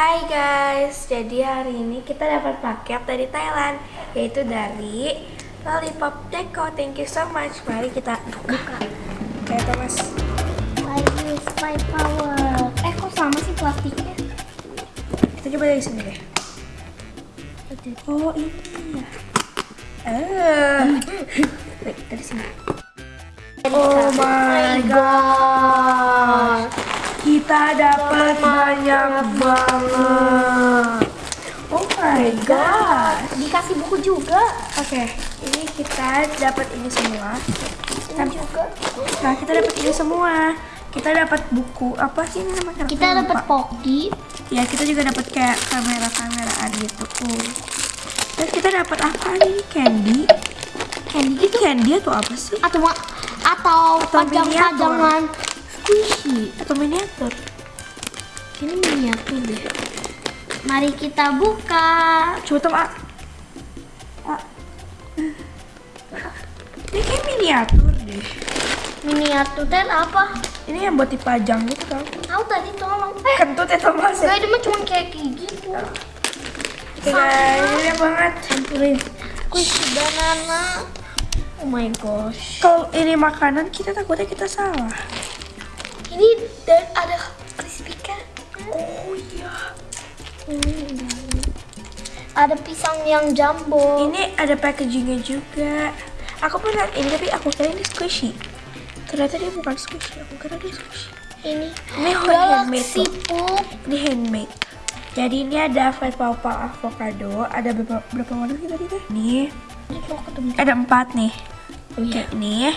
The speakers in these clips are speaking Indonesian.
Hai guys, jadi hari ini kita dapat paket dari Thailand Yaitu dari Lollipop Deco. Thank you so much. Mari kita buka. Oke Thomas I use my power. Eh kok sama sih plastiknya? Kita coba dari sini deh. Oh ini. Ya Eh, Wait, dari sini. Oh my god. Kita dapat banyak banget Oh my god Dikasih buku juga. Oke, ini kita dapat ini semua. Ini juga. Nah, kita dapat ini semua. Kita dapat buku apa sih ini namanya? Kita dapat poki. Ya, kita juga dapat kayak kamera-kameraan gitu. Uh. Terus kita dapat apa nih? Candy. Candy Ini candy atau apa sih? atau atau Atau pajang-pajangan squishy. Atau miniatur? Ini miniatur deh. Mari kita buka. Coba tuh, ah. Ah. Ini kayak miniatur deh. Miniatur dan apa? Ini yang buat dipajang gitu kan? Tahu tadi tolong. Eh, Kentut ya Thomas ya? ini mah cuma kayak gitu. Oke guys, ini banget. Campurin squishy banana. Oh my gosh. Kalau ini makanan kita takutnya kita salah. Ini dan ada. Oh iya. Hmm, Ada pisang yang jumbo. Ini ada packagingnya juga. Aku pernah ini tapi aku kira ini squishy. Ternyata dia bukan squishy. Aku kira dia squishy. ini Ini handmade loh. Ini handmade. Jadi ini ada fat papa avocado. Ada berapa berapa warna sih tadi teh? Ini ada empat nih. Oh Oke, iya. ini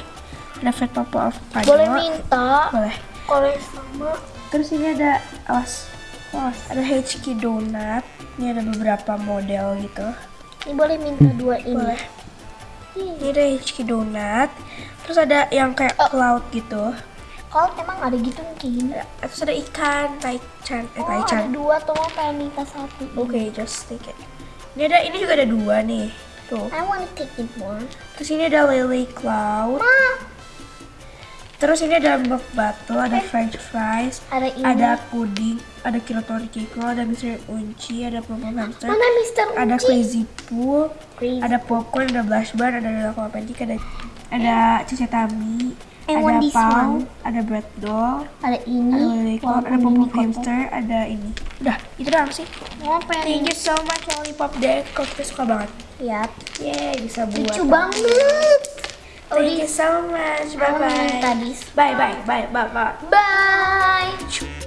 ada fat papa avocado. Boleh minta Boleh. Kalau yang sama. Terus ini ada awas, awas ada HK donut. Ini ada beberapa model gitu. Ini boleh minta dua ini. Boleh. Ih, Ini ada HK donut. Terus ada yang kayak Oh. cloud gitu. Kalau emang ada gitu mungkin. Ada- Terus ada ikan, taichan, eh Oh, ada taichan. dua tuh mau pengen minta satu. Oke, just take it. Ini ada, ini juga ada dua nih. Tuh. I wanna take it one. Terus ini ada lily cloud. Ma, Terus ini ada milk bottle, ada french fries, ada ini. ada puding, ada kirotori kiko, ada Mr. Unchi, ada pom hamster, Mana Mister ada Uji? crazy pool, Crazy. ada popcorn, ada blush bar, ada aqua pancake, ada ada cicetami, ada pau, ada bread doll, Ada ini. ada cloud, ada hamster, ada ini. Udah, itu doang sih. Thank you so much Lollipop Deco, kita suka banget. lihat. Yeay, bisa buat. Lucu banget. Thank you so much. Bye bye. Bye bye. Bye bye. Bye. bye.